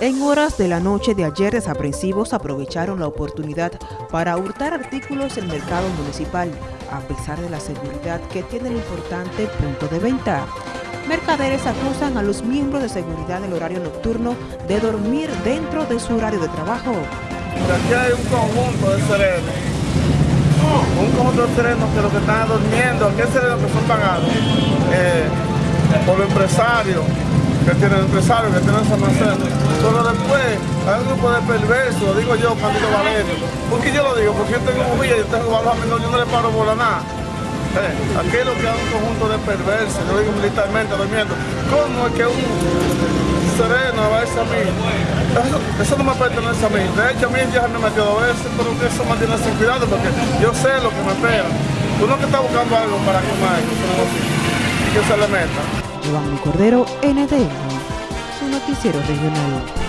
En horas de la noche de ayer, desaprensivos aprovecharon la oportunidad para hurtar artículos del mercado municipal, a pesar de la seguridad que tiene el importante punto de venta. Mercaderes acusan a los miembros de seguridad del horario nocturno de dormir dentro de su horario de trabajo. Aquí hay un conjunto de serenos, un conjunto de serenos que lo que están durmiendo, hay serenos que son pagados eh, por los empresarios, que tienen empresarios, que tienen esa almacén. Pero después hay un grupo de perversos, digo yo, Candido Valerio. porque yo lo digo? Porque yo tengo movilla, yo tengo valor, yo no le paro por nada. Eh, aquí es lo que hay un conjunto de perversos, yo digo militarmente, durmiendo. ¿Cómo es que un sereno va a a mí? Eso, no me pertenece a mí. De hecho, a mí ya me metió dos veces, pero que eso me tiene sin cuidado porque yo sé lo que me espera. Uno que está buscando algo para comer, que se le meta. Juan Cordero, NDN, su noticiero regional.